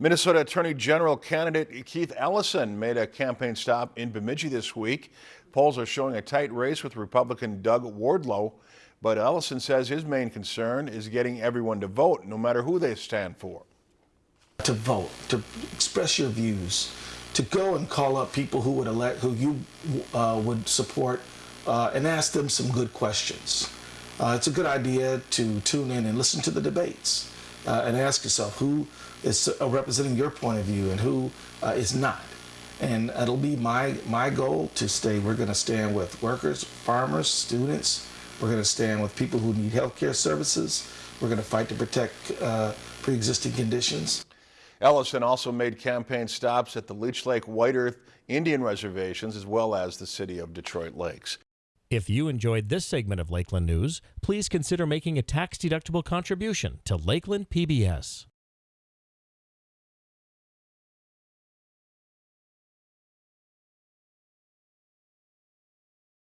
Minnesota Attorney General candidate Keith Ellison made a campaign stop in Bemidji this week. Polls are showing a tight race with Republican Doug Wardlow, but Ellison says his main concern is getting everyone to vote, no matter who they stand for. To vote, to express your views, to go and call up people who would elect, who you uh, would support, uh, and ask them some good questions. Uh, it's a good idea to tune in and listen to the debates uh, and ask yourself who is uh, representing your point of view and who uh, is not. And it'll be my, my goal to stay, we're going to stand with workers, farmers, students. We're going to stand with people who need health care services. We're going to fight to protect uh, pre-existing conditions. Ellison also made campaign stops at the Leech Lake White Earth Indian reservations as well as the city of Detroit Lakes. If you enjoyed this segment of Lakeland News, please consider making a tax-deductible contribution to Lakeland PBS.